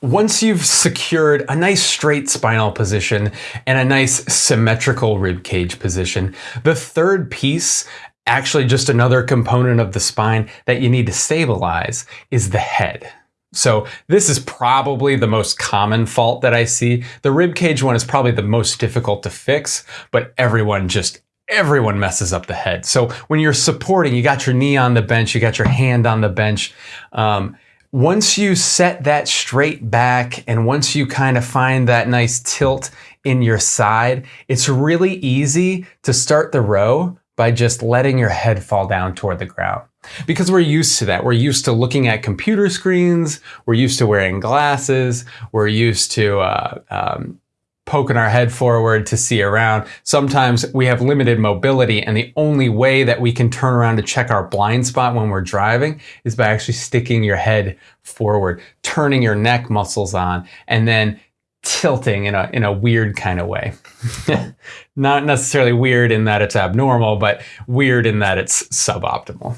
once you've secured a nice straight spinal position and a nice symmetrical rib cage position, the third piece, actually just another component of the spine that you need to stabilize, is the head. So this is probably the most common fault that I see. The rib cage one is probably the most difficult to fix, but everyone just everyone messes up the head. So when you're supporting, you got your knee on the bench, you got your hand on the bench. Um, once you set that straight back and once you kind of find that nice tilt in your side, it's really easy to start the row by just letting your head fall down toward the ground. Because we're used to that. We're used to looking at computer screens. We're used to wearing glasses. We're used to uh, um, poking our head forward to see around. Sometimes we have limited mobility and the only way that we can turn around to check our blind spot when we're driving is by actually sticking your head forward, turning your neck muscles on, and then tilting in a, in a weird kind of way. Not necessarily weird in that it's abnormal, but weird in that it's suboptimal.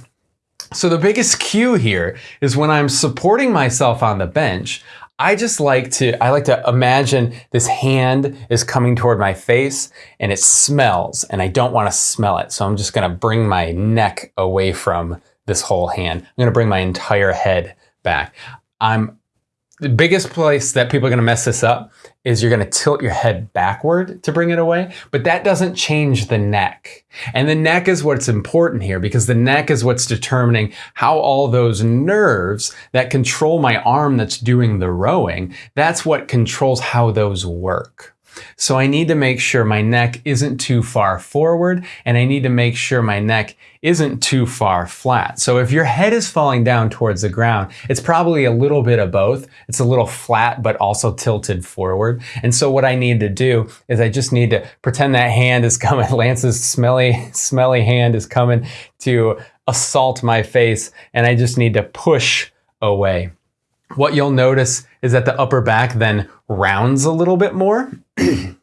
So the biggest cue here is when I'm supporting myself on the bench, I just like to, I like to imagine this hand is coming toward my face and it smells and I don't want to smell it. So I'm just going to bring my neck away from this whole hand. I'm going to bring my entire head back. I'm the biggest place that people are going to mess this up is you're going to tilt your head backward to bring it away, but that doesn't change the neck. And the neck is what's important here because the neck is what's determining how all those nerves that control my arm that's doing the rowing, that's what controls how those work. So I need to make sure my neck isn't too far forward and I need to make sure my neck isn't too far flat. So if your head is falling down towards the ground, it's probably a little bit of both. It's a little flat, but also tilted forward. And so what I need to do is I just need to pretend that hand is coming. Lance's smelly, smelly hand is coming to assault my face. And I just need to push away. What you'll notice is that the upper back then rounds a little bit more.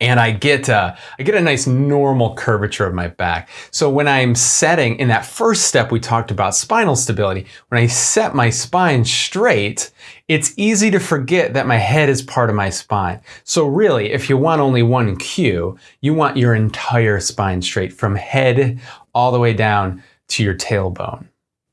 and I get, uh, I get a nice normal curvature of my back. So when I'm setting, in that first step we talked about spinal stability, when I set my spine straight, it's easy to forget that my head is part of my spine. So really, if you want only one cue, you want your entire spine straight from head all the way down to your tailbone.